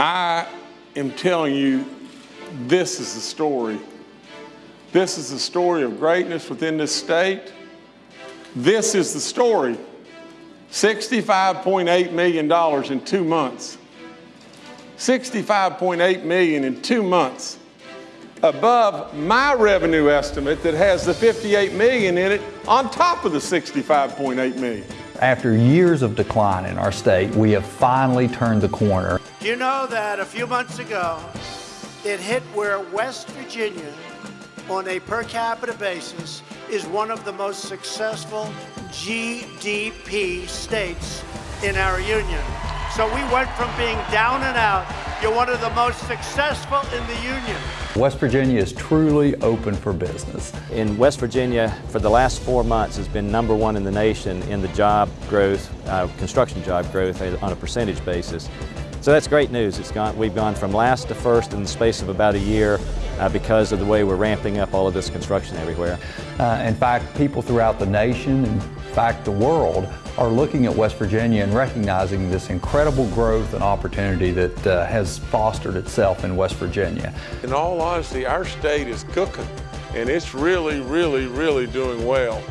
I am telling you, this is the story. This is the story of greatness within this state. This is the story. $65.8 million in two months. 65.8 million in two months. Above my revenue estimate that has the 58 million in it on top of the 65.8 million. After years of decline in our state, we have finally turned the corner. Do you know that a few months ago, it hit where West Virginia, on a per capita basis, is one of the most successful GDP states in our union. So we went from being down and out, you're one of the most successful in the union. West Virginia is truly open for business. In West Virginia, for the last four months, has been number one in the nation in the job growth, uh, construction job growth on a percentage basis. So that's great news. It's gone, we've gone from last to first in the space of about a year uh, because of the way we're ramping up all of this construction everywhere. Uh, in fact, people throughout the nation, in fact the world, are looking at West Virginia and recognizing this incredible growth and opportunity that uh, has fostered itself in West Virginia. In all honesty, our state is cooking and it's really, really, really doing well.